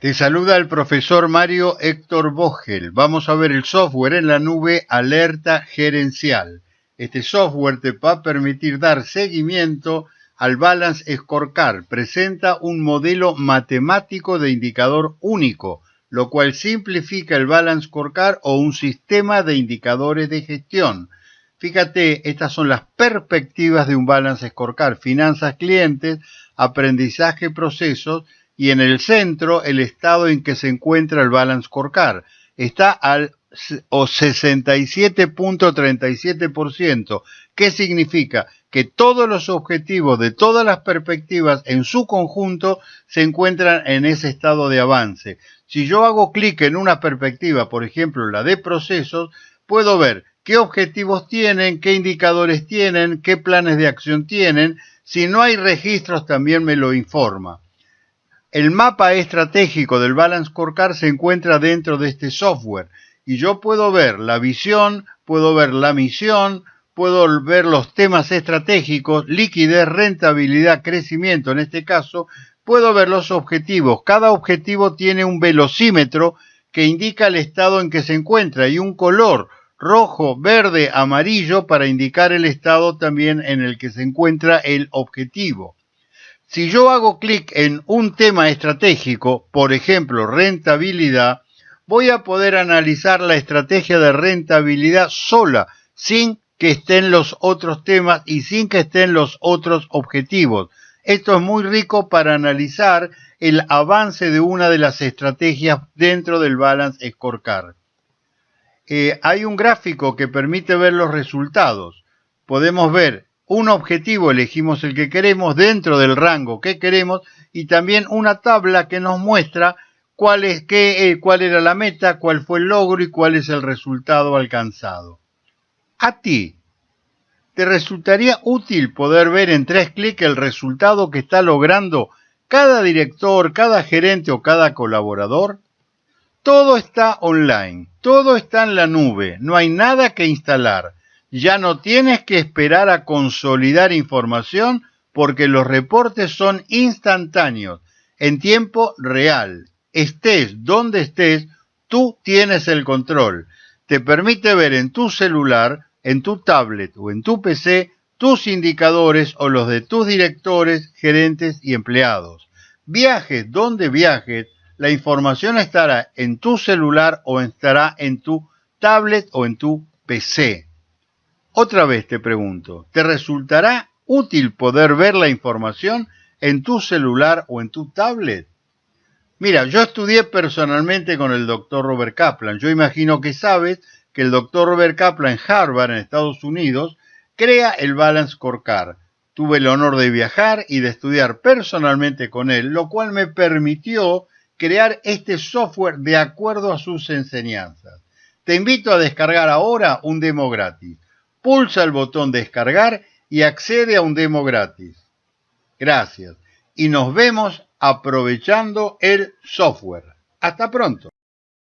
Te saluda el profesor Mario Héctor Vogel. Vamos a ver el software en la nube Alerta Gerencial. Este software te va a permitir dar seguimiento al Balance Scorecard. Presenta un modelo matemático de indicador único, lo cual simplifica el Balance Scorecard o un sistema de indicadores de gestión. Fíjate, estas son las perspectivas de un Balance Scorecard. Finanzas clientes, aprendizaje procesos y en el centro el estado en que se encuentra el balance scorecard. Está al 67.37%. ¿Qué significa? Que todos los objetivos de todas las perspectivas en su conjunto se encuentran en ese estado de avance. Si yo hago clic en una perspectiva, por ejemplo la de procesos, puedo ver qué objetivos tienen, qué indicadores tienen, qué planes de acción tienen. Si no hay registros también me lo informa. El mapa estratégico del Balance Scorecard se encuentra dentro de este software y yo puedo ver la visión, puedo ver la misión, puedo ver los temas estratégicos, liquidez, rentabilidad, crecimiento en este caso, puedo ver los objetivos. Cada objetivo tiene un velocímetro que indica el estado en que se encuentra y un color rojo, verde, amarillo para indicar el estado también en el que se encuentra el objetivo. Si yo hago clic en un tema estratégico, por ejemplo, rentabilidad, voy a poder analizar la estrategia de rentabilidad sola, sin que estén los otros temas y sin que estén los otros objetivos. Esto es muy rico para analizar el avance de una de las estrategias dentro del Balance Scorecard. Eh, hay un gráfico que permite ver los resultados. Podemos ver un objetivo, elegimos el que queremos dentro del rango que queremos y también una tabla que nos muestra cuál, es, qué, eh, cuál era la meta, cuál fue el logro y cuál es el resultado alcanzado. A ti, ¿te resultaría útil poder ver en tres clics el resultado que está logrando cada director, cada gerente o cada colaborador? Todo está online, todo está en la nube, no hay nada que instalar ya no tienes que esperar a consolidar información porque los reportes son instantáneos, en tiempo real. Estés donde estés, tú tienes el control. Te permite ver en tu celular, en tu tablet o en tu PC tus indicadores o los de tus directores, gerentes y empleados. Viajes donde viajes, la información estará en tu celular o estará en tu tablet o en tu PC. Otra vez te pregunto, ¿te resultará útil poder ver la información en tu celular o en tu tablet? Mira, yo estudié personalmente con el doctor Robert Kaplan. Yo imagino que sabes que el doctor Robert Kaplan en Harvard, en Estados Unidos, crea el Balance Scorecard. Tuve el honor de viajar y de estudiar personalmente con él, lo cual me permitió crear este software de acuerdo a sus enseñanzas. Te invito a descargar ahora un demo gratis pulsa el botón descargar y accede a un demo gratis. Gracias. Y nos vemos aprovechando el software. Hasta pronto.